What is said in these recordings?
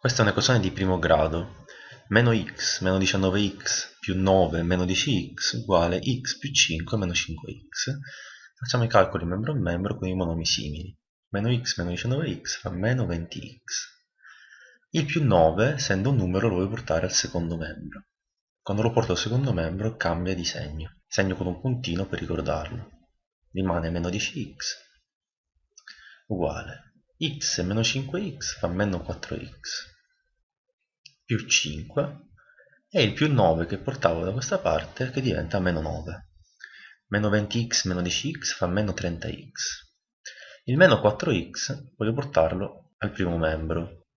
Questa è un'equazione di primo grado. Meno x meno 19x più 9 meno 10x uguale x più 5 meno 5x. Facciamo i calcoli membro a membro con i monomi simili. Meno x meno 19x fa meno 20x. Il più 9, essendo un numero, lo vuoi portare al secondo membro. Quando lo porto al secondo membro cambia di segno. Segno con un puntino per ricordarlo. Rimane meno 10x uguale x meno 5x fa meno 4x più 5 e il più 9 che portavo da questa parte che diventa meno 9 meno 20x meno 10x fa meno 30x il meno 4x voglio portarlo al primo membro.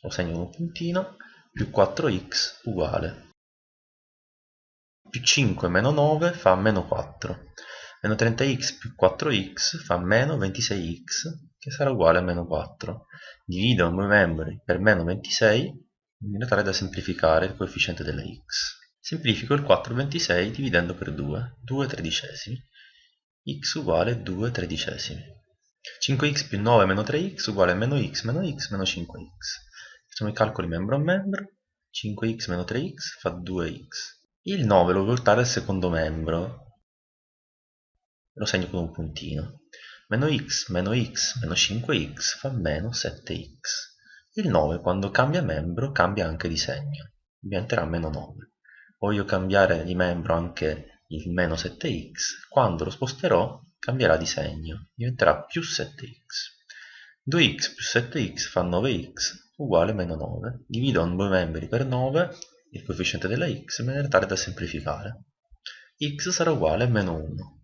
Lo segno con un puntino più 4x uguale. Più 5 meno 9 fa meno 4 meno 30x più 4x fa meno 26x che sarà uguale a meno 4. Divido i membri per meno 26 in modo tale da semplificare il coefficiente della x. Semplifico il 4 26 dividendo per 2, 2 tredicesimi, x uguale 2 tredicesimi. 5x più 9 meno 3x uguale a meno x meno x meno 5x. Facciamo i calcoli membro a membro, 5x meno 3x fa 2x. Il 9 lo voglio portare al secondo membro, lo segno con un puntino. Meno x meno x meno 5x fa meno 7x. Il 9 quando cambia membro cambia anche di segno, diventerà meno 9. Voglio cambiare di membro anche il meno 7x, quando lo sposterò cambierà di segno, diventerà più 7x. 2x più 7x fa 9x uguale meno 9. Divido due membri per 9, il coefficiente della x, in maniera tale da semplificare. x sarà uguale a meno 1.